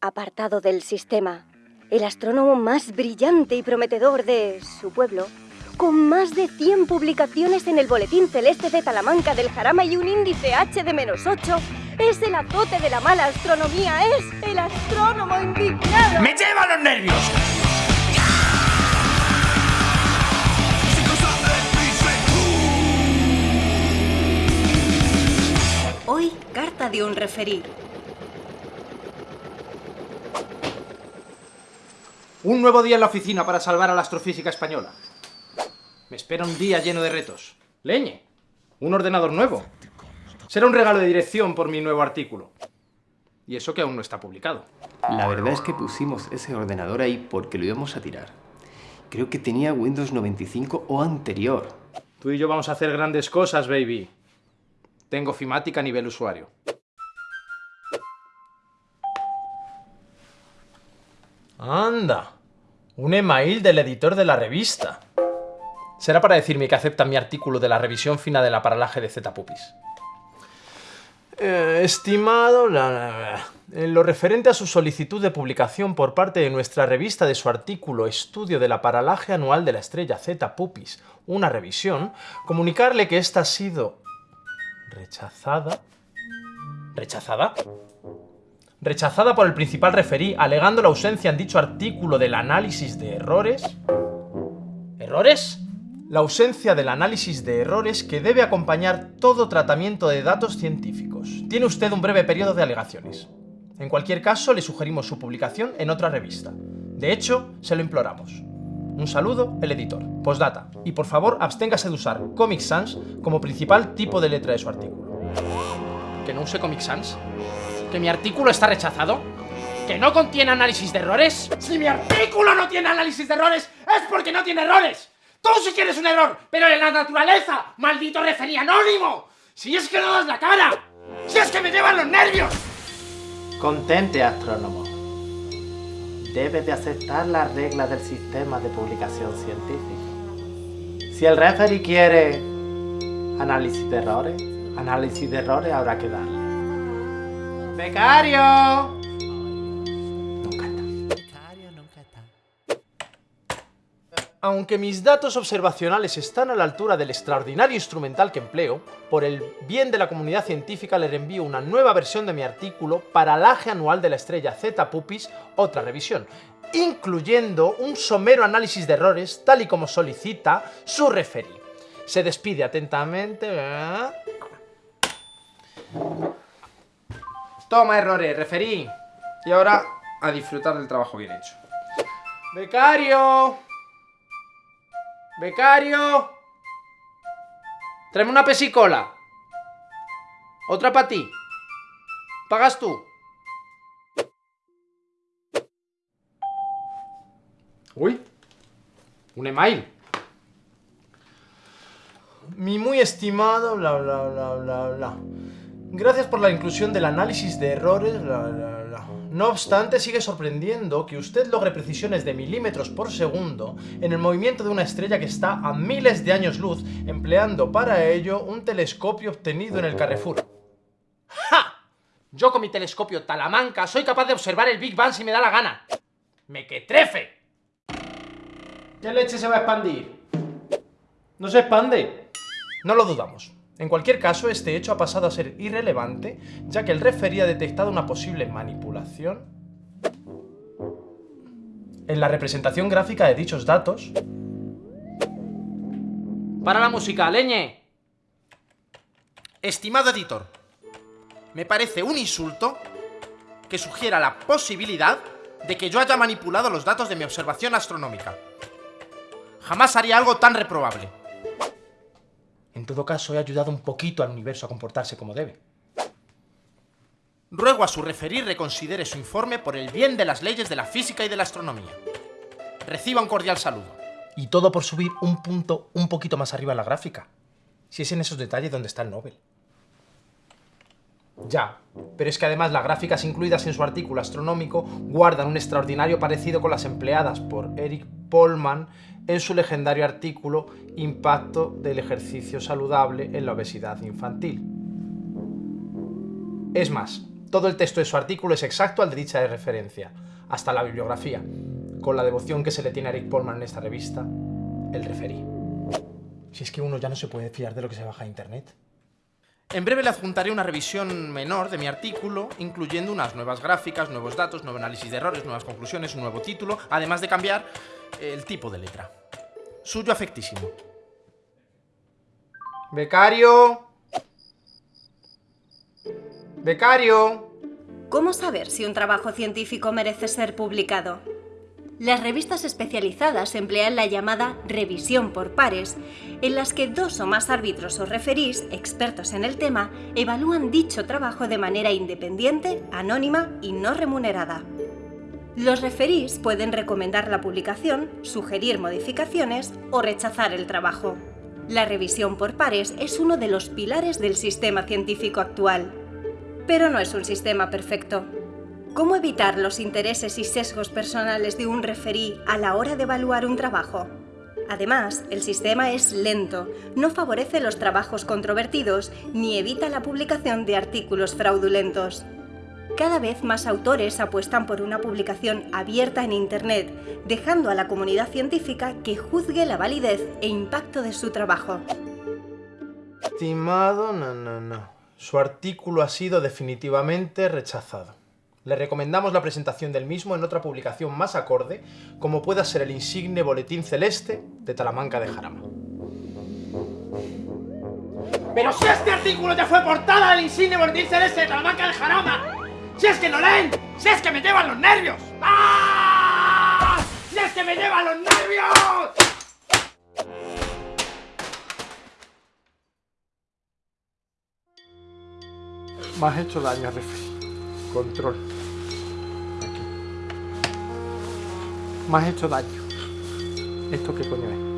Apartado del sistema, el astrónomo más brillante y prometedor de su pueblo, con más de 100 publicaciones en el Boletín Celeste de Talamanca del Jarama y un índice H de menos 8, es el azote de la mala astronomía, es el astrónomo indignado. ¡Me lleva los nervios! Hoy, carta de un referí. Un nuevo día en la oficina para salvar a la astrofísica española. Me espera un día lleno de retos. Leñe, un ordenador nuevo. Será un regalo de dirección por mi nuevo artículo. Y eso que aún no está publicado. La verdad es que pusimos ese ordenador ahí porque lo íbamos a tirar. Creo que tenía Windows 95 o anterior. Tú y yo vamos a hacer grandes cosas, baby. Tengo fimática a nivel usuario. Anda, un email del editor de la revista. Será para decirme que acepta mi artículo de la revisión fina de la paralaje de Z-Pupis. Eh, estimado, en lo referente a su solicitud de publicación por parte de nuestra revista de su artículo Estudio de la paralaje anual de la estrella Z-Pupis, una revisión, comunicarle que esta ha sido rechazada. ¿Rechazada? Rechazada por el principal referí, alegando la ausencia en dicho artículo del análisis de errores. ¿Errores? La ausencia del análisis de errores que debe acompañar todo tratamiento de datos científicos. Tiene usted un breve periodo de alegaciones. En cualquier caso, le sugerimos su publicación en otra revista. De hecho, se lo imploramos. Un saludo, el editor. Postdata. Y por favor, absténgase de usar Comic Sans como principal tipo de letra de su artículo. ¿Que no use Comic Sans? ¿Que mi artículo está rechazado? ¿Que no contiene análisis de errores? Si mi artículo no tiene análisis de errores, es porque no tiene errores. Tú sí quieres un error, pero en la naturaleza, maldito referí anónimo. Si es que no das la cara. Si es que me llevan los nervios. Contente, astrónomo. Debe de aceptar las reglas del sistema de publicación científica. Si el referee quiere análisis de errores, análisis de errores habrá que darle. ¡Becario! Nunca está. Aunque mis datos observacionales están a la altura del extraordinario instrumental que empleo, por el bien de la comunidad científica le reenvío una nueva versión de mi artículo Paralaje anual de la estrella Z Pupis, otra revisión, incluyendo un somero análisis de errores, tal y como solicita su referí. Se despide atentamente... ¿eh? Toma errores, referí. Y ahora a disfrutar del trabajo bien hecho. ¡Becario! ¡Becario! Tráeme una pesicola. Otra para ti. ¿Pagas tú? Uy. Un email. Mi muy estimado, bla, bla, bla, bla, bla. Gracias por la inclusión del análisis de errores. No obstante, sigue sorprendiendo que usted logre precisiones de milímetros por segundo en el movimiento de una estrella que está a miles de años luz, empleando para ello un telescopio obtenido en el Carrefour. ¡Ja! Yo con mi telescopio Talamanca soy capaz de observar el Big Bang si me da la gana. ¡Me que trefe! ¿Qué leche se va a expandir? ¿No se expande? No lo dudamos. En cualquier caso, este hecho ha pasado a ser irrelevante, ya que el referí ha detectado una posible manipulación en la representación gráfica de dichos datos. Para la música, leñe. Estimado editor, me parece un insulto que sugiera la posibilidad de que yo haya manipulado los datos de mi observación astronómica. Jamás haría algo tan reprobable. En todo caso, he ayudado un poquito al universo a comportarse como debe. Ruego a su referir reconsidere su informe por el bien de las leyes de la física y de la astronomía. Reciba un cordial saludo. Y todo por subir un punto un poquito más arriba en la gráfica. Si es en esos detalles donde está el Nobel. Ya, pero es que además las gráficas incluidas en su artículo astronómico guardan un extraordinario parecido con las empleadas por Eric Polman en su legendario artículo Impacto del ejercicio saludable en la obesidad infantil. Es más, Todo el texto de su artículo es exacto al de dicha referencia, hasta la bibliografía, con la devoción que se le tiene a Eric Polman en esta revista, el referí. Si es que uno ya no se puede fiar de lo que se baja a internet. En breve le adjuntaré una revisión menor de mi artículo, incluyendo unas nuevas gráficas, nuevos datos, nuevo análisis de errores, nuevas conclusiones, un nuevo título, además de cambiar el tipo de letra. Suyo afectísimo. Becario. Becario. ¿Cómo saber si un trabajo científico merece ser publicado? Las revistas especializadas emplean la llamada revisión por pares, en las que dos o más árbitros o referís, expertos en el tema, evalúan dicho trabajo de manera independiente, anónima y no remunerada. Los referís pueden recomendar la publicación, sugerir modificaciones o rechazar el trabajo. La revisión por pares es uno de los pilares del sistema científico actual. Pero no es un sistema perfecto. ¿Cómo evitar los intereses y sesgos personales de un referí a la hora de evaluar un trabajo? Además, el sistema es lento, no favorece los trabajos controvertidos ni evita la publicación de artículos fraudulentos. Cada vez más autores apuestan por una publicación abierta en Internet, dejando a la comunidad científica que juzgue la validez e impacto de su trabajo. Estimado, no, no, no. Su artículo ha sido definitivamente rechazado. Le recomendamos la presentación del mismo en otra publicación más acorde, como pueda ser el insigne Boletín Celeste de Talamanca de Jarama. ¡Pero si este artículo ya fue portada del insigne Boletín Celeste de Talamanca de Jarama! ¡Si es que no leen! ¡Si es que me llevan los nervios! ¡Ah! ¡Si es que me llevan los nervios! Me has hecho daño, referee. Control. Aquí. Has hecho daño. ¿Esto qué coño es?